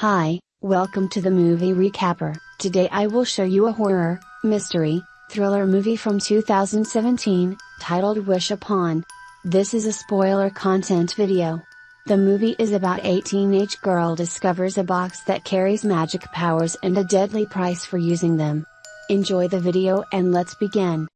Hi, welcome to the movie recapper. Today I will show you a horror, mystery, thriller movie from 2017, titled Wish Upon. This is a spoiler content video. The movie is about a teenage girl discovers a box that carries magic powers and a deadly price for using them. Enjoy the video and let's begin.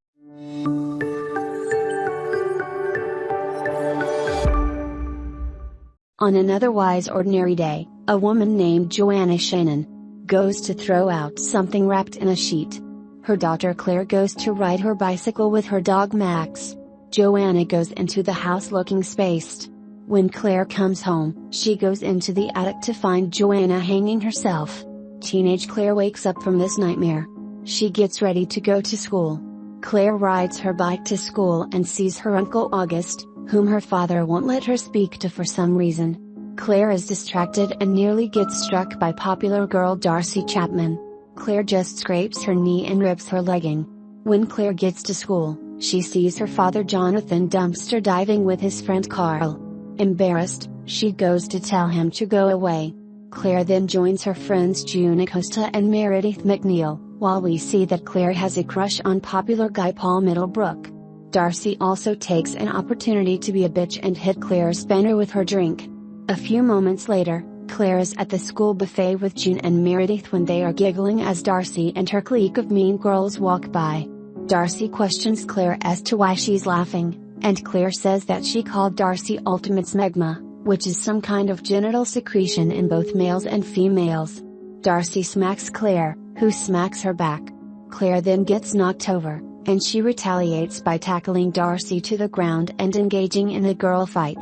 On an otherwise ordinary day, a woman named Joanna Shannon goes to throw out something wrapped in a sheet. Her daughter Claire goes to ride her bicycle with her dog Max. Joanna goes into the house looking spaced. When Claire comes home, she goes into the attic to find Joanna hanging herself. Teenage Claire wakes up from this nightmare. She gets ready to go to school. Claire rides her bike to school and sees her uncle August, whom her father won't let her speak to for some reason. Claire is distracted and nearly gets struck by popular girl Darcy Chapman. Claire just scrapes her knee and rips her legging. When Claire gets to school, she sees her father Jonathan dumpster diving with his friend Carl. Embarrassed, she goes to tell him to go away. Claire then joins her friends June Acosta and Meredith McNeil, while we see that Claire has a crush on popular guy Paul Middlebrook. Darcy also takes an opportunity to be a bitch and hit Claire's banner with her drink. A few moments later, Claire is at the school buffet with June and Meredith when they are giggling as Darcy and her clique of mean girls walk by. Darcy questions Claire as to why she's laughing, and Claire says that she called Darcy ultimate smegma, which is some kind of genital secretion in both males and females. Darcy smacks Claire, who smacks her back. Claire then gets knocked over, and she retaliates by tackling Darcy to the ground and engaging in a girl fight.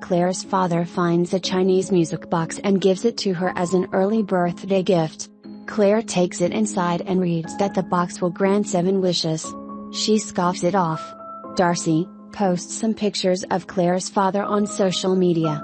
Claire's father finds a Chinese music box and gives it to her as an early birthday gift. Claire takes it inside and reads that the box will grant seven wishes. She scoffs it off. Darcy posts some pictures of Claire's father on social media.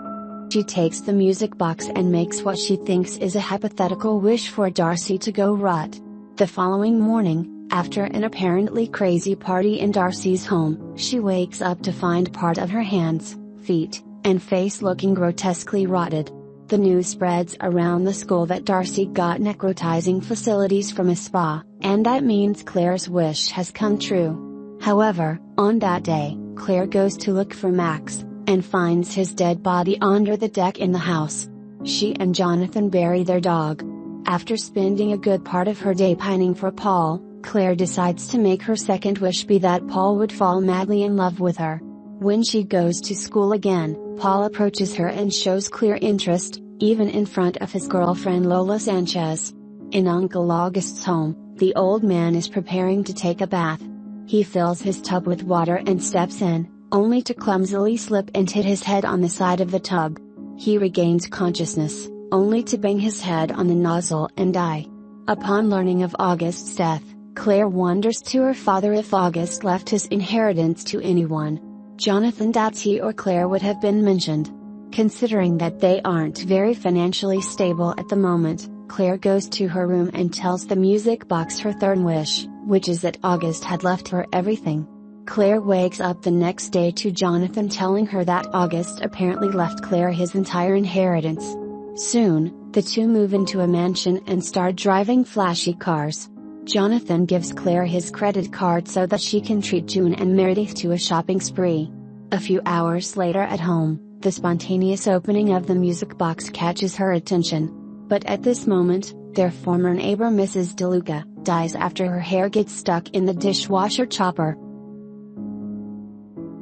She takes the music box and makes what she thinks is a hypothetical wish for Darcy to go rot. The following morning, after an apparently crazy party in Darcy's home, she wakes up to find part of her hands, feet, and face looking grotesquely rotted. The news spreads around the school that Darcy got necrotizing fasciitis from a spa, and that means Claire's wish has come true. However, on that day, Claire goes to look for Max, and finds his dead body under the deck in the house. She and Jonathan bury their dog. After spending a good part of her day pining for Paul, Claire decides to make her second wish be that Paul would fall madly in love with her. When she goes to school again, Paul approaches her and shows clear interest, even in front of his girlfriend Lola Sanchez. In Uncle August's home, the old man is preparing to take a bath. He fills his tub with water and steps in, only to clumsily slip and hit his head on the side of the tub. He regains consciousness, only to bang his head on the nozzle and die. Upon learning of August's death, Claire wonders to her father if August left his inheritance to anyone. Jonathan doubts he or Claire would have been mentioned. Considering that they aren't very financially stable at the moment, Claire goes to her room and tells the music box her third wish, which is that August had left her everything. Claire wakes up the next day to Jonathan telling her that August apparently left Claire his entire inheritance. Soon, the two move into a mansion and start driving flashy cars. Jonathan gives Claire his credit card so that she can treat June and Meredith to a shopping spree. A few hours later at home, the spontaneous opening of the music box catches her attention. But at this moment, their former neighbor Mrs. DeLuca, dies after her hair gets stuck in the dishwasher chopper.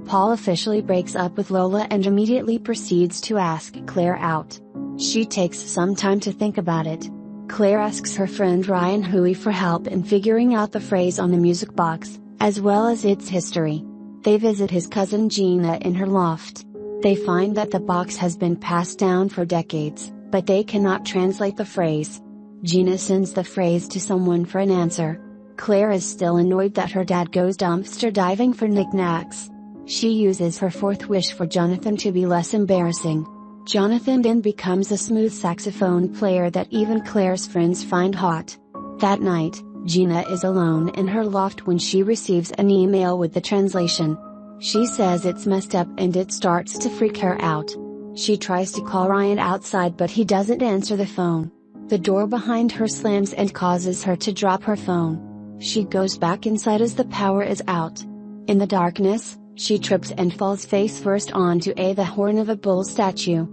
Paul officially breaks up with Lola and immediately proceeds to ask Claire out. She takes some time to think about it, Claire asks her friend Ryan Hui for help in figuring out the phrase on the music box, as well as its history. They visit his cousin Gina in her loft. They find that the box has been passed down for decades, but they cannot translate the phrase. Gina sends the phrase to someone for an answer. Claire is still annoyed that her dad goes dumpster diving for knickknacks. She uses her fourth wish for Jonathan to be less embarrassing. Jonathan then becomes a smooth saxophone player that even Claire's friends find hot. That night, Gina is alone in her loft when she receives an email with the translation. She says it's messed up and it starts to freak her out. She tries to call Ryan outside but he doesn't answer the phone. The door behind her slams and causes her to drop her phone. She goes back inside as the power is out. In the darkness, she trips and falls face first onto a the horn of a bull statue.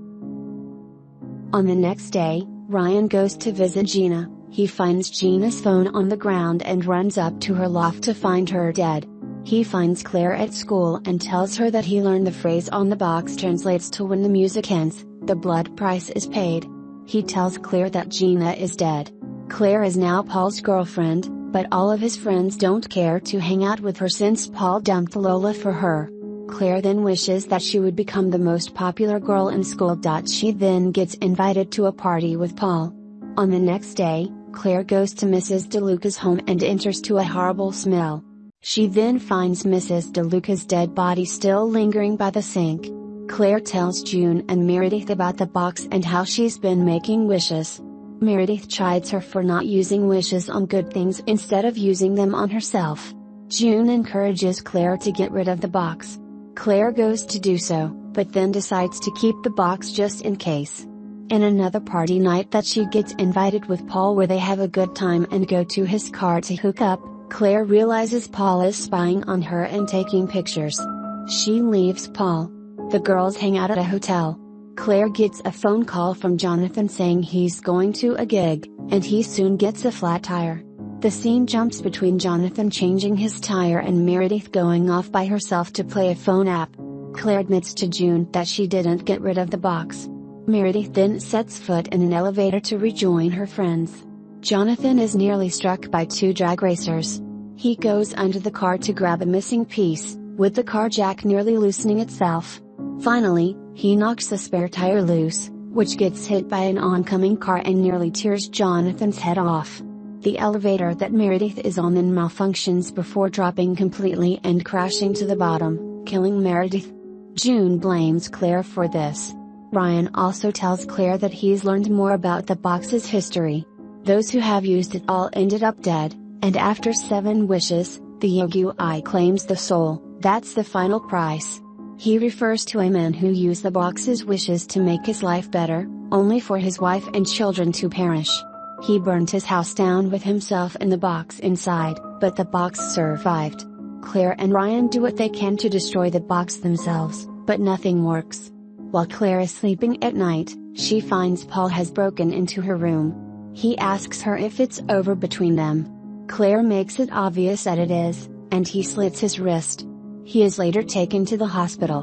On the next day, Ryan goes to visit Gina, he finds Gina's phone on the ground and runs up to her loft to find her dead. He finds Claire at school and tells her that he learned the phrase on the box translates to when the music ends, the blood price is paid. He tells Claire that Gina is dead. Claire is now Paul's girlfriend, but all of his friends don't care to hang out with her since Paul dumped Lola for her. Claire then wishes that she would become the most popular girl in school. She then gets invited to a party with Paul. On the next day, Claire goes to Mrs. DeLuca's home and enters to a horrible smell. She then finds Mrs. DeLuca's dead body still lingering by the sink. Claire tells June and Meredith about the box and how she's been making wishes. Meredith chides her for not using wishes on good things instead of using them on herself. June encourages Claire to get rid of the box. Claire goes to do so, but then decides to keep the box just in case. In another party night that she gets invited with Paul where they have a good time and go to his car to hook up, Claire realizes Paul is spying on her and taking pictures. She leaves Paul. The girls hang out at a hotel. Claire gets a phone call from Jonathan saying he's going to a gig, and he soon gets a flat tire. The scene jumps between Jonathan changing his tire and Meredith going off by herself to play a phone app. Claire admits to June that she didn't get rid of the box. Meredith then sets foot in an elevator to rejoin her friends. Jonathan is nearly struck by two drag racers. He goes under the car to grab a missing piece, with the car jack nearly loosening itself. Finally, he knocks the spare tire loose, which gets hit by an oncoming car and nearly tears Jonathan's head off. The elevator that Meredith is on then malfunctions before dropping completely and crashing to the bottom, killing Meredith. June blames Claire for this. Ryan also tells Claire that he's learned more about the box's history. Those who have used it all ended up dead, and after seven wishes, the Yaoguai claims the soul, that's the final price. He refers to a man who used the box's wishes to make his life better, only for his wife and children to perish. He burned his house down with himself and the box inside, but the box survived. Claire and Ryan do what they can to destroy the box themselves, but nothing works. While Claire is sleeping at night, she finds Paul has broken into her room. He asks her if it's over between them. Claire makes it obvious that it is, and he slits his wrist. He is later taken to the hospital.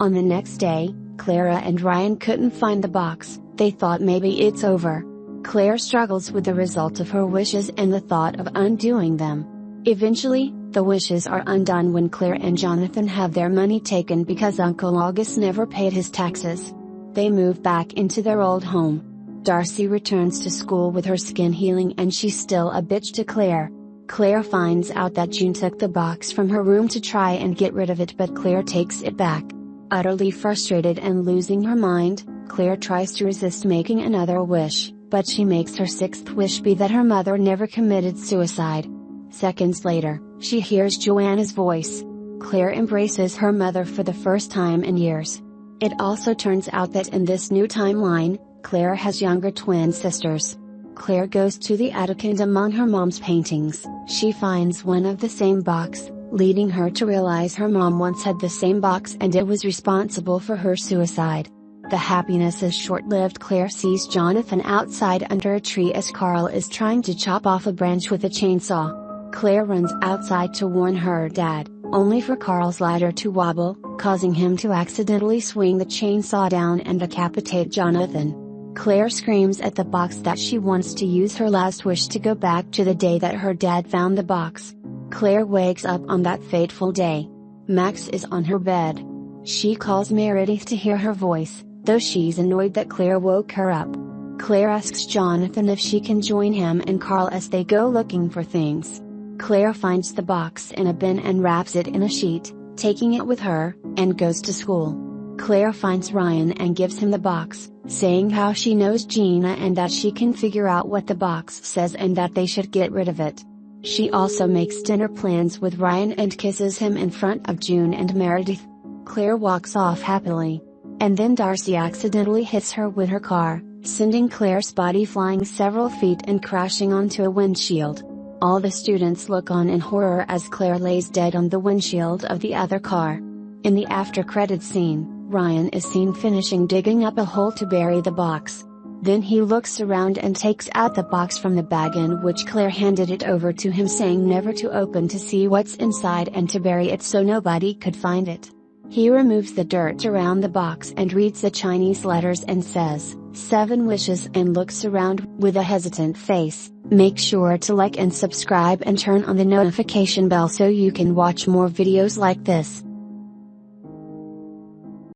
On the next day, Clara and Ryan couldn't find the box, they thought maybe it's over. Claire struggles with the result of her wishes and the thought of undoing them. Eventually, the wishes are undone when Claire and Jonathan have their money taken because Uncle August never paid his taxes. They move back into their old home. Darcy returns to school with her skin healing and she's still a bitch to Claire. Claire finds out that June took the box from her room to try and get rid of it but Claire takes it back. Utterly frustrated and losing her mind, Claire tries to resist making another wish but she makes her sixth wish be that her mother never committed suicide. Seconds later, she hears Joanna's voice. Claire embraces her mother for the first time in years. It also turns out that in this new timeline, Claire has younger twin sisters. Claire goes to the attic and among her mom's paintings, she finds one of the same box, leading her to realize her mom once had the same box and it was responsible for her suicide. The happiness is short-lived Claire sees Jonathan outside under a tree as Carl is trying to chop off a branch with a chainsaw. Claire runs outside to warn her dad, only for Carl's ladder to wobble, causing him to accidentally swing the chainsaw down and decapitate Jonathan. Claire screams at the box that she wants to use her last wish to go back to the day that her dad found the box. Claire wakes up on that fateful day. Max is on her bed. She calls Meredith to hear her voice, though she's annoyed that Claire woke her up. Claire asks Jonathan if she can join him and Carl as they go looking for things. Claire finds the box in a bin and wraps it in a sheet, taking it with her, and goes to school. Claire finds Ryan and gives him the box, saying how she knows Gina and that she can figure out what the box says and that they should get rid of it. She also makes dinner plans with Ryan and kisses him in front of June and Meredith. Claire walks off happily. And then Darcy accidentally hits her with her car, sending Claire's body flying several feet and crashing onto a windshield. All the students look on in horror as Claire lays dead on the windshield of the other car. In the after credit scene, Ryan is seen finishing digging up a hole to bury the box. Then he looks around and takes out the box from the bag in which Claire handed it over to him saying never to open to see what's inside and to bury it so nobody could find it. He removes the dirt around the box and reads the Chinese letters and says, Seven wishes and looks around with a hesitant face. Make sure to like and subscribe and turn on the notification bell so you can watch more videos like this.